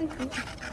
う ん